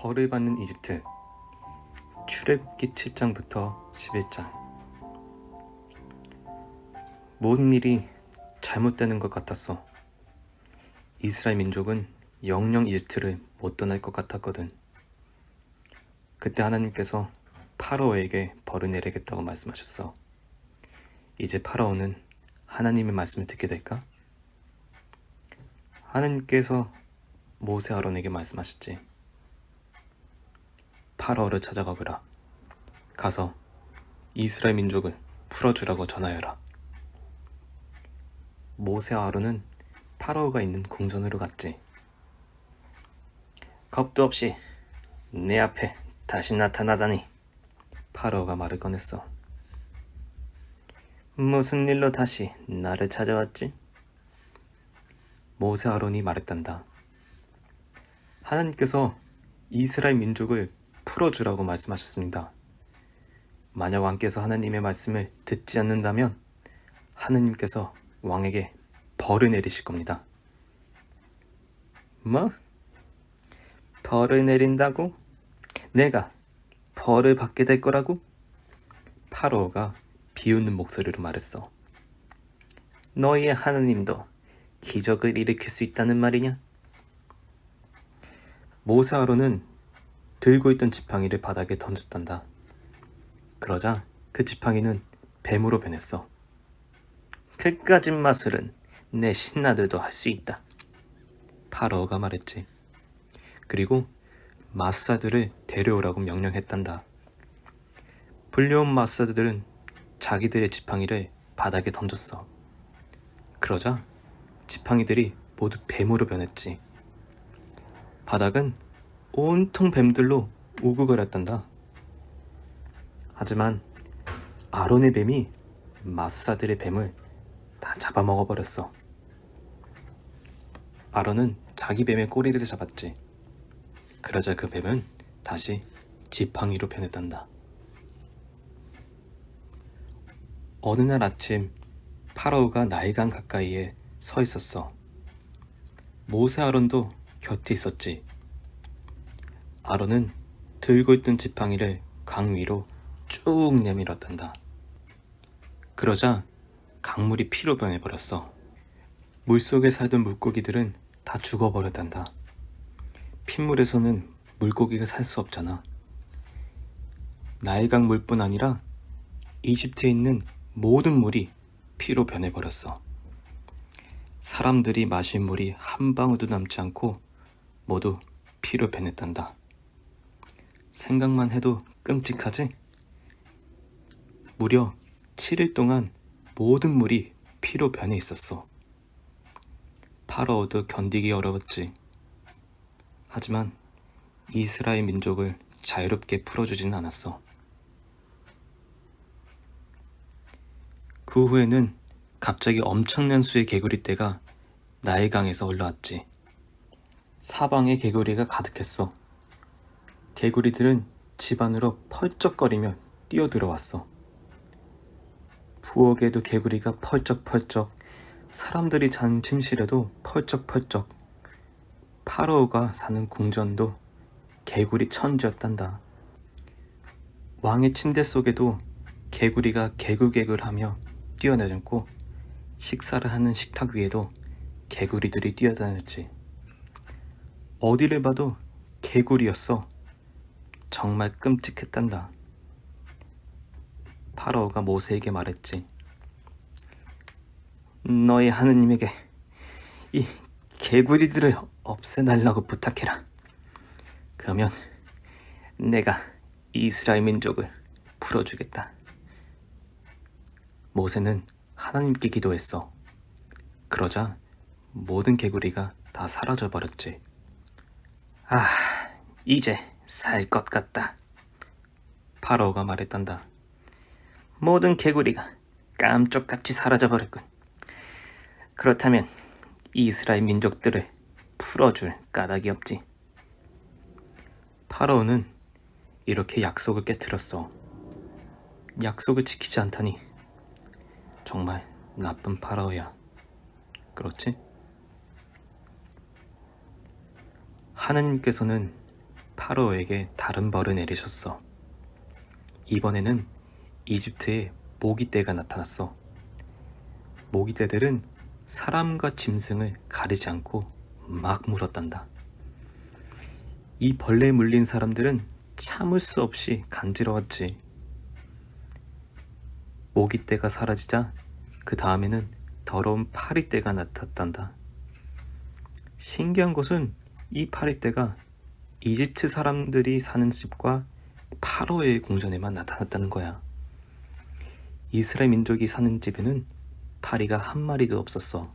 벌을 받는 이집트 출애굽기 7장부터 11장 모든 일이 잘못되는 것 같았어. 이스라엘 민족은 영영 이집트를 못 떠날 것 같았거든. 그때 하나님께서 파라오에게 벌을 내리겠다고 말씀하셨어. 이제 파라오는 하나님의 말씀을 듣게 될까? 하나님께서 모세 아론에게 말씀하셨지. 파라오를 찾아가거라. 가서 이스라엘 민족을 풀어주라고 전하여라. 모세와 아론은 파라오가 있는 궁전으로 갔지. 겁도 없이 내 앞에 다시 나타나다니 파라오가 말을 꺼냈어. 무슨 일로 다시 나를 찾아왔지? 모세 아론이 말했단다. 하나님께서 이스라엘 민족을 풀어주라고 말씀하셨습니다. 만약 왕께서 하나님의 말씀을 듣지 않는다면 하나님께서 왕에게 벌을 내리실 겁니다. 뭐? 벌을 내린다고? 내가 벌을 받게 될 거라고? 파로가 비웃는 목소리로 말했어. 너희의 하나님도 기적을 일으킬 수 있다는 말이냐? 모세아로는 들고 있던 지팡이를 바닥에 던졌단다. 그러자 그 지팡이는 뱀으로 변했어. 그까진 마술은 내 신하들도 할 수 있다. 파러가 말했지. 그리고 마사들을 데려오라고 명령했단다. 불려온 마사들은 자기들의 지팡이를 바닥에 던졌어. 그러자 지팡이들이 모두 뱀으로 변했지. 바닥은 온통 뱀들로 우구거렸단다. 하지만 아론의 뱀이 마수사들의 뱀을 다 잡아먹어버렸어. 아론은 자기 뱀의 꼬리를 잡았지. 그러자 그 뱀은 다시 지팡이로 변했단다. 어느 날 아침 파라오가 나일강 가까이에 서 있었어. 모세 아론도 곁에 있었지. 아론은 들고 있던 지팡이를 강 위로 쭉 내밀었단다. 그러자 강물이 피로 변해버렸어. 물속에 살던 물고기들은 다 죽어버렸단다. 핏물에서는 물고기가 살 수 없잖아. 나일강 물뿐 아니라 이집트에 있는 모든 물이 피로 변해버렸어. 사람들이 마신 물이 한 방울도 남지 않고 모두 피로 변했단다. 생각만 해도 끔찍하지? 무려 7일 동안 모든 물이 피로 변해 있었어. 파라오도 견디기 어려웠지. 하지만 이스라엘 민족을 자유롭게 풀어주진 않았어. 그 후에는 갑자기 엄청난 수의 개구리 떼가 나일강에서 올라왔지. 사방에 개구리가 가득했어. 개구리들은 집 안으로 펄쩍거리며 뛰어들어왔어. 부엌에도 개구리가 펄쩍펄쩍, 사람들이 잔 침실에도 펄쩍펄쩍, 파로우가 사는 궁전도 개구리 천지였단다. 왕의 침대 속에도 개구리가 개굴개굴하며 뛰어내렸고 식사를 하는 식탁 위에도 개구리들이 뛰어다녔지. 어디를 봐도 개구리였어. 정말 끔찍했단다. 파라오가 모세에게 말했지. 너희 하느님에게 이 개구리들을 없애달라고 부탁해라. 그러면 내가 이스라엘 민족을 풀어주겠다. 모세는 하나님께 기도했어. 그러자 모든 개구리가 다 사라져버렸지. 아, 이제 살 것 같다. 파라오가 말했단다. 모든 개구리가 깜짝같이 사라져버렸군. 그렇다면 이스라엘 민족들을 풀어줄 까닭이 없지. 파라오는 이렇게 약속을 깨뜨렸어. 약속을 지키지 않다니 정말 나쁜 파라오야. 그렇지? 하나님께서는 파로에게 다른 벌을 내리셨어. 이번에는 이집트에 모기떼가 나타났어. 모기떼들은 사람과 짐승을 가리지 않고 막 물었단다. 이 벌레에 물린 사람들은 참을 수 없이 간지러웠지. 모기떼가 사라지자 그 다음에는 더러운 파리떼가 나타났단다. 신기한 것은 이 파리떼가 이집트 사람들이 사는 집과 파로의 궁전에만 나타났다는 거야. 이스라엘 민족이 사는 집에는 파리가 한 마리도 없었어.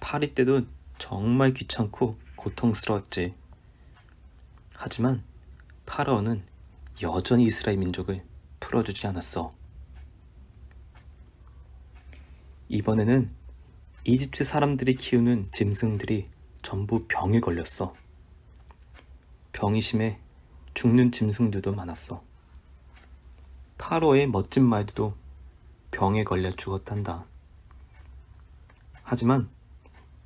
파리떼도 정말 귀찮고 고통스러웠지. 하지만 파라오는 여전히 이스라엘 민족을 풀어주지 않았어. 이번에는 이집트 사람들이 키우는 짐승들이 전부 병에 걸렸어. 병이 심해 죽는 짐승들도 많았어. 파로의 멋진 말들도 병에 걸려 죽었단다. 하지만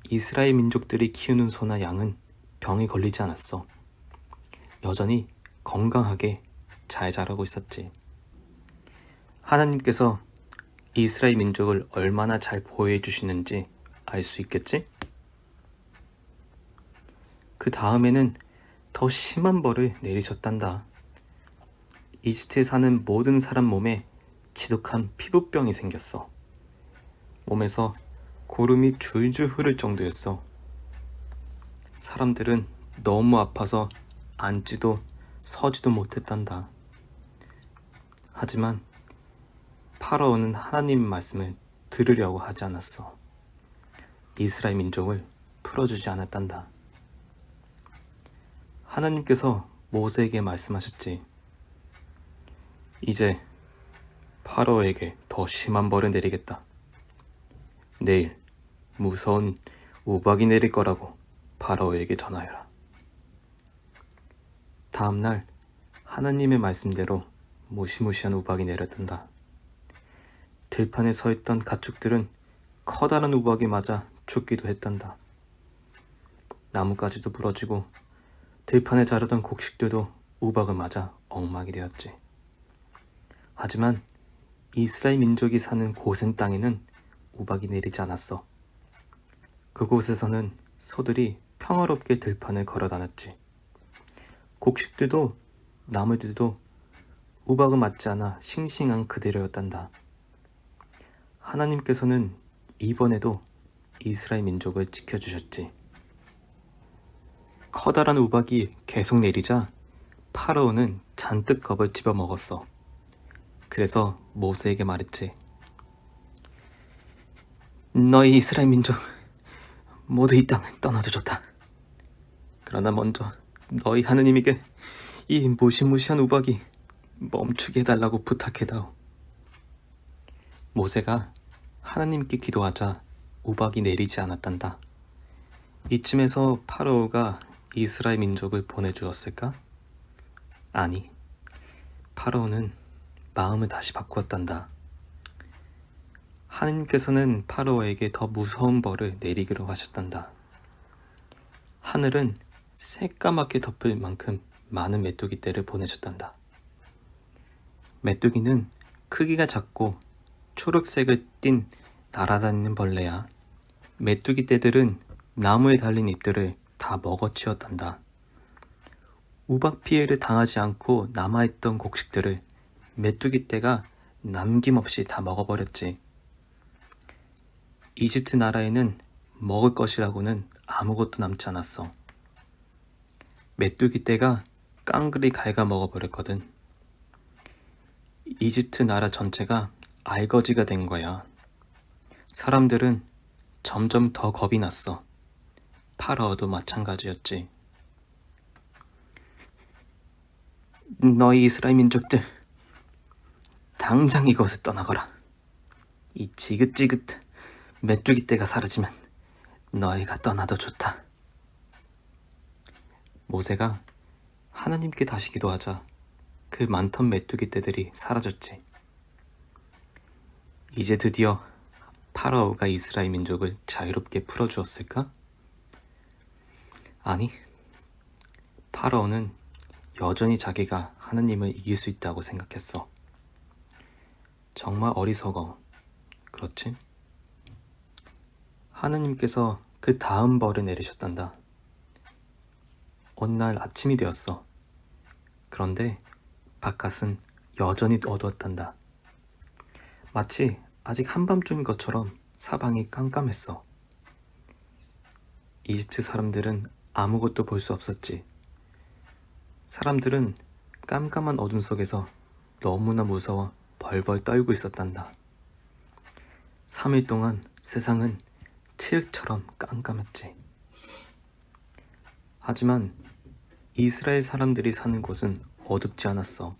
이스라엘 민족들이 키우는 소나 양은 병에 걸리지 않았어. 여전히 건강하게 잘 자라고 있었지. 하나님께서 이스라엘 민족을 얼마나 잘 보호해 주시는지 알 수 있겠지? 그 다음에는 더 심한 벌을 내리셨단다. 이집트에 사는 모든 사람 몸에 지독한 피부병이 생겼어. 몸에서 고름이 줄줄 흐를 정도였어. 사람들은 너무 아파서 앉지도 서지도 못했단다. 하지만 파라오는 하나님 말씀을 들으려고 하지 않았어. 이스라엘 민족을 풀어주지 않았단다. 하나님께서 모세에게 말씀하셨지. 이제 파라오에게 더 심한 벌을 내리겠다. 내일 무서운 우박이 내릴 거라고 파라오에게 전하여라. 다음날 하나님의 말씀대로 무시무시한 우박이 내렸단다. 들판에 서 있던 가축들은 커다란 우박이 맞아 죽기도 했단다. 나뭇가지도 부러지고 들판에 자르던 곡식들도 우박을 맞아 엉망이 되었지. 하지만 이스라엘 민족이 사는 고센 땅에는 우박이 내리지 않았어. 그곳에서는 소들이 평화롭게 들판을 걸어 다녔지. 곡식들도 나무들도 우박을 맞지 않아 싱싱한 그대로였단다. 하나님께서는 이번에도 이스라엘 민족을 지켜주셨지. 커다란 우박이 계속 내리자 파라오는 잔뜩 겁을 집어먹었어. 그래서 모세에게 말했지. 너희 이스라엘 민족 모두 이 땅을 떠나도 좋다. 그러나 먼저 너희 하느님에게 이 무시무시한 우박이 멈추게 해달라고 부탁해다오. 모세가 하나님께 기도하자 우박이 내리지 않았단다. 이쯤에서 파라오가 이스라엘 민족을 보내주었을까? 아니, 파라오는 마음을 다시 바꾸었단다. 하나님께서는 파라오에게 더 무서운 벌을 내리기로 하셨단다. 하늘은 새까맣게 덮을 만큼 많은 메뚜기 떼를 보내셨단다. 메뚜기는 크기가 작고 초록색을 띤 날아다니는 벌레야. 메뚜기 떼들은 나무에 달린 잎들을 다 먹어치웠단다. 우박 피해를 당하지 않고 남아있던 곡식들을 메뚜기 떼가 남김없이 다 먹어버렸지. 이집트 나라에는 먹을 것이라고는 아무것도 남지 않았어. 메뚜기 떼가 깡그리 갉아 먹어버렸거든. 이집트 나라 전체가 알거지가 된 거야. 사람들은 점점 더 겁이 났어. 파라오도 마찬가지였지. 너희 이스라엘 민족들, 당장 이곳을 떠나거라. 이 지긋지긋 메뚜기 떼가 사라지면 너희가 떠나도 좋다. 모세가 하나님께 다시 기도하자 그 많던 메뚜기 떼들이 사라졌지. 이제 드디어 파라오가 이스라엘 민족을 자유롭게 풀어주었을까? 아니, 파라오는 여전히 자기가 하느님을 이길 수 있다고 생각했어. 정말 어리석어. 그렇지? 하느님께서 그 다음 벌을 내리셨단다. 어느 날 아침이 되었어. 그런데 바깥은 여전히 어두웠단다. 마치 아직 한밤중인 것처럼 사방이 깜깜했어. 이집트 사람들은 아무것도 볼 수 없었지. 사람들은 깜깜한 어둠 속에서 너무나 무서워 벌벌 떨고 있었단다. 3일 동안 세상은 칠흑처럼 깜깜했지. 하지만 이스라엘 사람들이 사는 곳은 어둡지 않았어.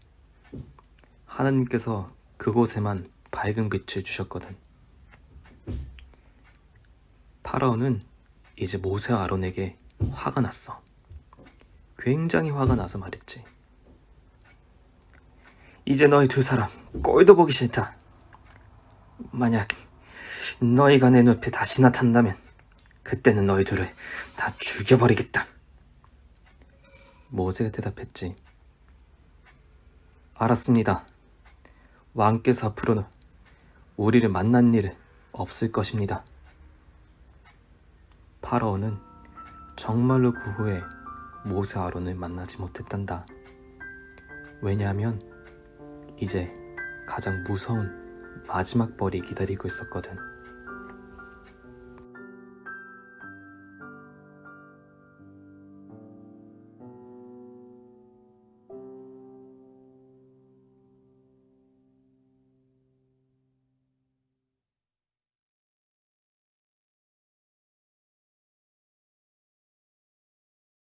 하나님께서 그곳에만 밝은 빛을 주셨거든. 파라오는 이제 모세와 아론에게 화가 났어. 굉장히 화가 나서 말했지. 이제 너희 두 사람 꼴도 보기 싫다. 만약 너희가 내 눈앞에 다시 나타난다면 그때는 너희 둘을 다 죽여버리겠다. 모세가 대답했지. 알았습니다. 왕께서 앞으로는 우리를 만난 일은 없을 것입니다. 파라오는 정말로 그 후에 모세 아론을 만나지 못했단다. 왜냐하면 이제 가장 무서운 마지막 벌이 기다리고 있었거든.